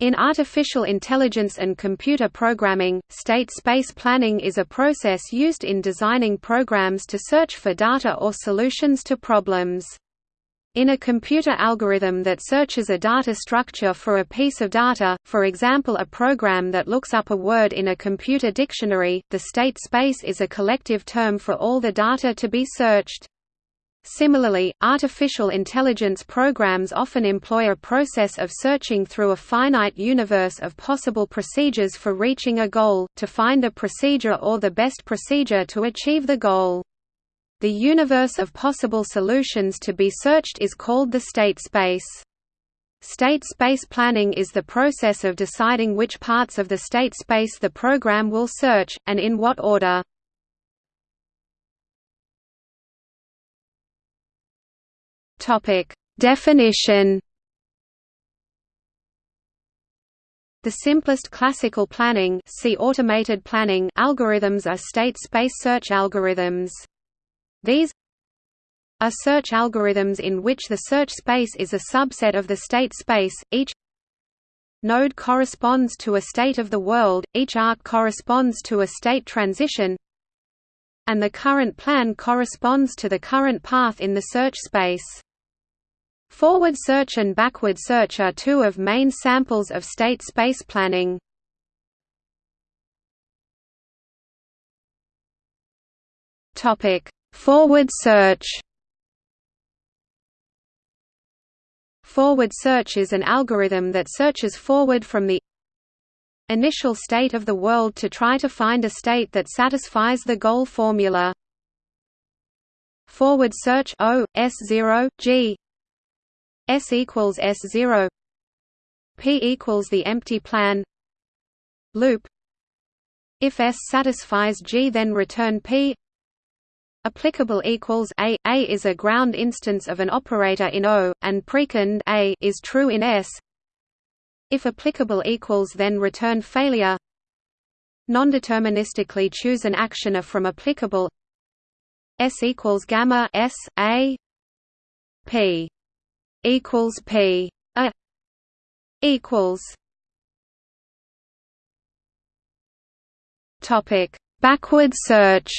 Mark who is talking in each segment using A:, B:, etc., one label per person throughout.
A: In artificial intelligence and computer programming, state space planning is a process used in designing programs to search for data or solutions to problems. In a computer algorithm that searches a data structure for a piece of data, for example a program that looks up a word in a computer dictionary, the state space is a collective term for all the data to be searched. Similarly, artificial intelligence programs often employ a process of searching through a finite universe of possible procedures for reaching a goal, to find a procedure or the best procedure to achieve the goal. The universe of possible solutions to be searched is called the state space. State space planning is the process of deciding which parts of the state space the program will search, and in what order. Topic: Definition. The simplest classical planning, see automated planning algorithms are state space search algorithms. These are search algorithms in which the search space is a subset of the state space. Each node corresponds to a state of the world, each arc corresponds to a state transition, and the current plan corresponds to the current path in the search space. Forward search and backward search are two of main samples of state space planning. Topic: Forward search. Forward search is an algorithm that searches forward from the initial state of the world to try to find a state that satisfies the goal formula. Forward search O S0 G S equals S zero P equals the empty plan loop. If S satisfies G then return P. Applicable equals A. A is a ground instance of an operator in O and precond A is true in S. If applicable equals then return failure. Nondeterministically choose an actioner from applicable. S equals gamma S A P equals P a equals topic backward search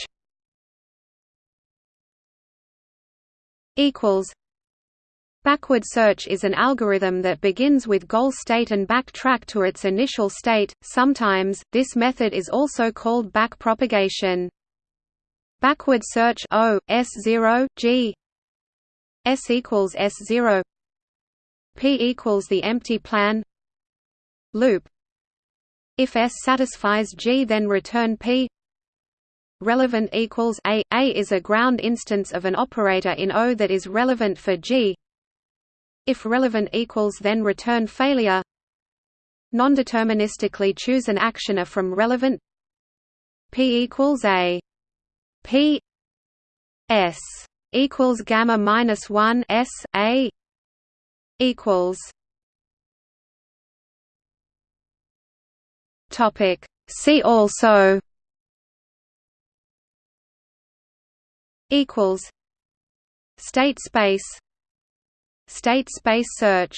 A: equals Backward search is an algorithm that begins with goal state and backtrack to its initial state. Sometimes, this method is also called backpropagation. Backward search O S0 G S equals S0 P equals the empty plan. Loop. If S satisfies G then return P. Relevant equals A. A is a ground instance of an operator in O that is relevant for G. If relevant equals then return failure. Nondeterministically choose an action actioner from relevant. P equals A. P S equals gamma minus one S A equals. Topic. See also. Equals. State space. State space search